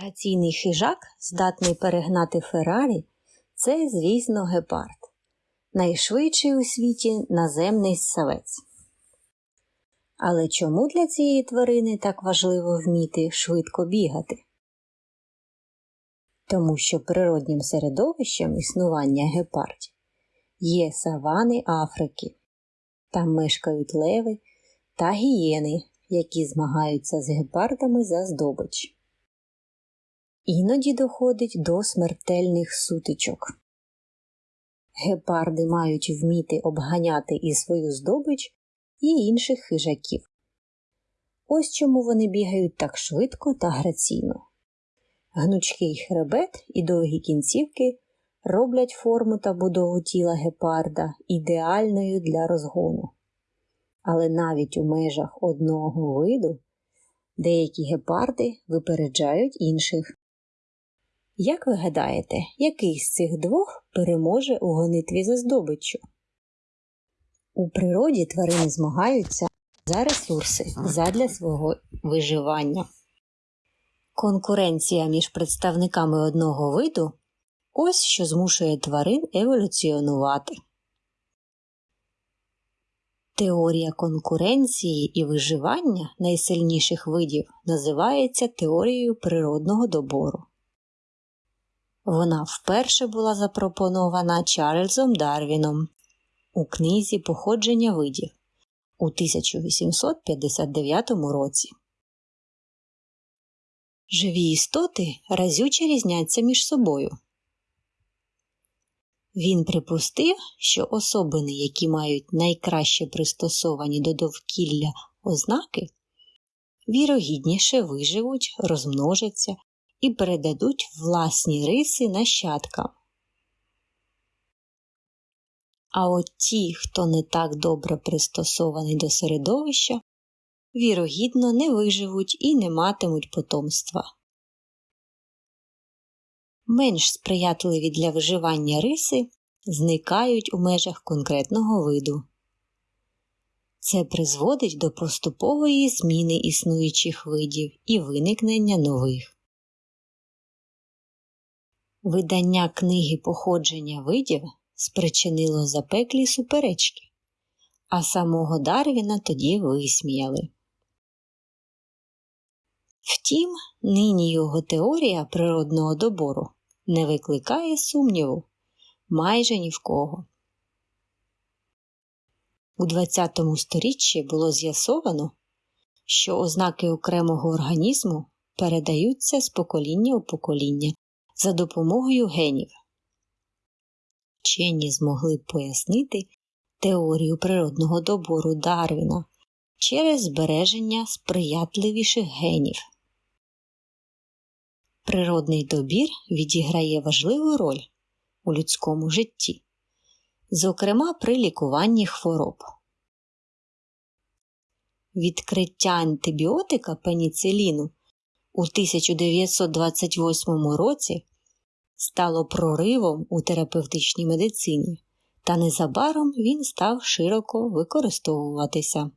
Граційний хижак, здатний перегнати Феррарі, це, звісно, гепард, найшвидший у світі наземний ссавець. Але чому для цієї тварини так важливо вміти швидко бігати? Тому що природнім середовищем існування гепардів є савани Африки. Там мешкають леви та гієни, які змагаються з гепардами за здобич. Іноді доходить до смертельних сутичок. Гепарди мають вміти обганяти і свою здобич, і інших хижаків. Ось чому вони бігають так швидко та граційно. Гнучкий хребет і довгі кінцівки роблять форму та будову тіла гепарда ідеальною для розгону. Але навіть у межах одного виду деякі гепарди випереджають інших. Як ви гадаєте, який з цих двох переможе у гонитві за здобиччю? У природі тварини змагаються за ресурси задля свого виживання. Конкуренція між представниками одного виду ось що змушує тварин еволюціонувати. Теорія конкуренції і виживання найсильніших видів називається теорією природного добору. Вона вперше була запропонована Чарльзом Дарвіном у книзі Походження видів у 1859 році. Живі істоти разюче різняться між собою. Він припустив, що особини, які мають найкраще пристосовані до довкілля ознаки, вірогідніше виживуть, розмножаться і передадуть власні риси нащадкам. А от ті, хто не так добре пристосований до середовища, вірогідно не виживуть і не матимуть потомства. Менш сприятливі для виживання риси зникають у межах конкретного виду. Це призводить до поступової зміни існуючих видів і виникнення нових. Видання книги походження видів спричинило запеклі суперечки, а самого Дарвіна тоді висміяли. Втім, нині його теорія природного добору не викликає сумніву майже ні в кого. У ХХ сторіччі було з'ясовано, що ознаки окремого організму передаються з покоління у покоління за допомогою генів. Вчені змогли пояснити теорію природного добору Дарвіна через збереження сприятливіших генів. Природний добір відіграє важливу роль у людському житті, зокрема при лікуванні хвороб. Відкриття антибіотика пеніциліну у 1928 році стало проривом у терапевтичній медицині, та незабаром він став широко використовуватися.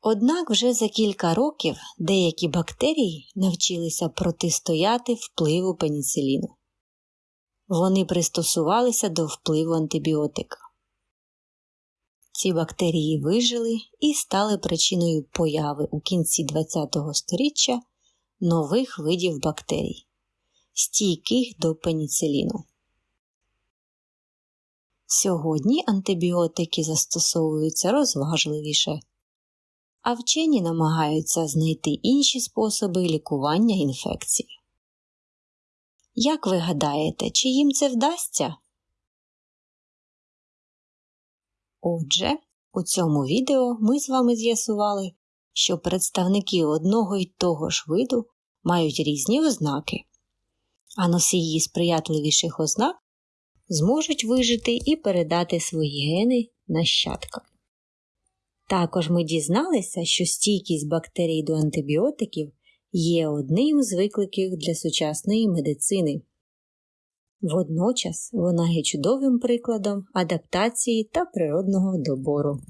Однак вже за кілька років деякі бактерії навчилися протистояти впливу пеніциліну. Вони пристосувалися до впливу антибіотика. Ці бактерії вижили і стали причиною появи у кінці ХХ століття нових видів бактерій, стійких до пеніциліну. Сьогодні антибіотики застосовуються розважливіше, а вчені намагаються знайти інші способи лікування інфекцій. Як ви гадаєте, чи їм це вдасться? Отже, у цьому відео ми з вами з'ясували, що представники одного й того ж виду мають різні ознаки, а носії сприятливіших ознак зможуть вижити і передати свої гени нащадкам. Також ми дізналися, що стійкість бактерій до антибіотиків є одним з викликів для сучасної медицини. Водночас вона є чудовим прикладом адаптації та природного добору.